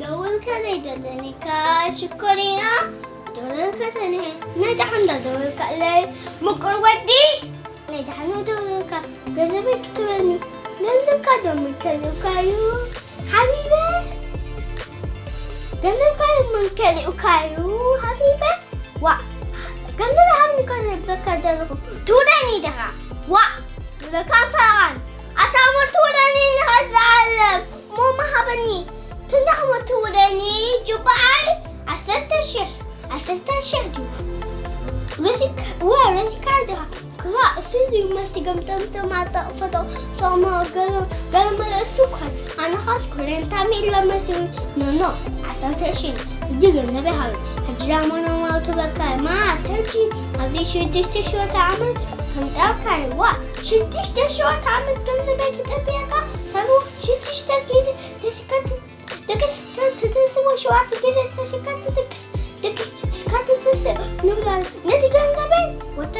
دول كذا دولني كشكرينا دول كذا نه ندحن دول كله مكر ودي ندحن دول ك كذا بكتبني دول كذا كذا كايو حبيبي دول كذا كذا كايو حبيبي وا كذا هم كذا بكذا تودني ده وا ده كان فرعان أتعمل تودني نهزعل مو محبني تندحم تودني جبعي أسلت الشيخ أسلت الشيخ رزق ورزق عندها كلا سيدي ما استقم تم ما تفتو فما قال قال ما السكر أنا خاص كلين تعمل لما سوي نو نو أسلت الشيخ يجي النبي هذا هجرامنا ما تبكى ما أسلتي هذه شو دشت شو تعمل كنت أكل وا. شو دشت شو تعمل كنت بيت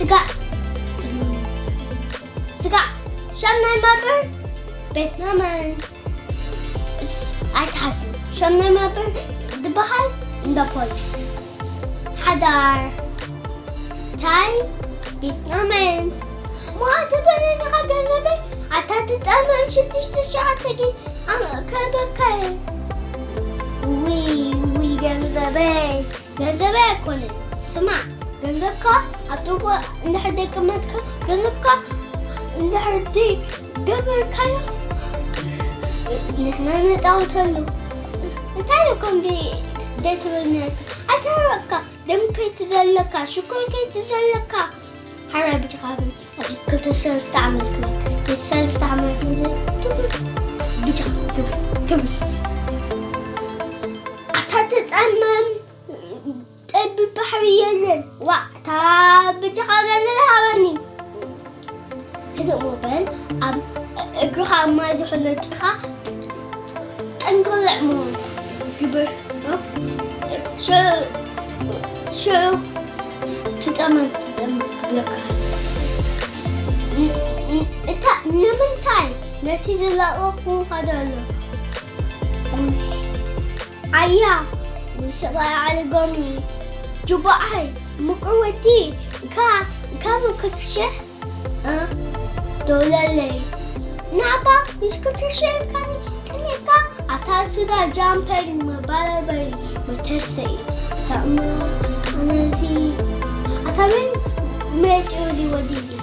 جماعة الصرف كل شنو استفتاح أنا نام سقع سقع شنو مابر بيتنا من أتحسن شنو مابر دبحر دا بوليس حدار تاي بيتنا من ما تبني نغا قلبي عتاتت أمام شتش تشعر تجي أنا كبكي وي وي جنزبي جنزبي كوني سمع جنزبك أتوقع إن حد كمتك إن حد قبل كايا نحن نتعوتلو نتعلو كم دي ديت بالنك أتركك دم كي تزلك شكر كي تزلك حرب بتغابي كنت استعمل كذا كنت استعمل كذا بتغابي كم أتتأمم يلن وقتها بتغابي الهواني هذا موبايل أم اقرها ما يدخل تقرا إنقل عمود كبر. شو شو؟ تتأمل. تتأمل تاي نتيجة لا أقوى هذا عيا. وسبا على قومي. Cuba ai. Muka wati. Ka, ka muka kisya. Ha? Dola lay. Napa? Miska kisya kani. Kani ka. Atal tu da jumper ma bala bari. Ma tesei. Sama. Anasi. Atal men. Mejo.